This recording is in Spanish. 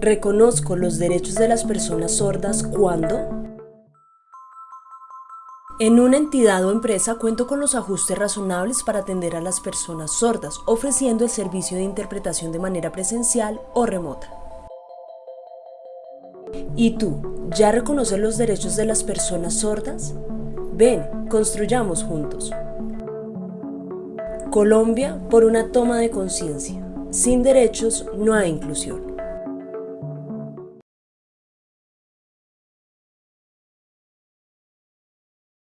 Reconozco los derechos de las personas sordas cuando en una entidad o empresa cuento con los ajustes razonables para atender a las personas sordas, ofreciendo el servicio de interpretación de manera presencial o remota. ¿Y tú, ya reconoces los derechos de las personas sordas? Ven, construyamos juntos. Colombia por una toma de conciencia. Sin derechos no hay inclusión.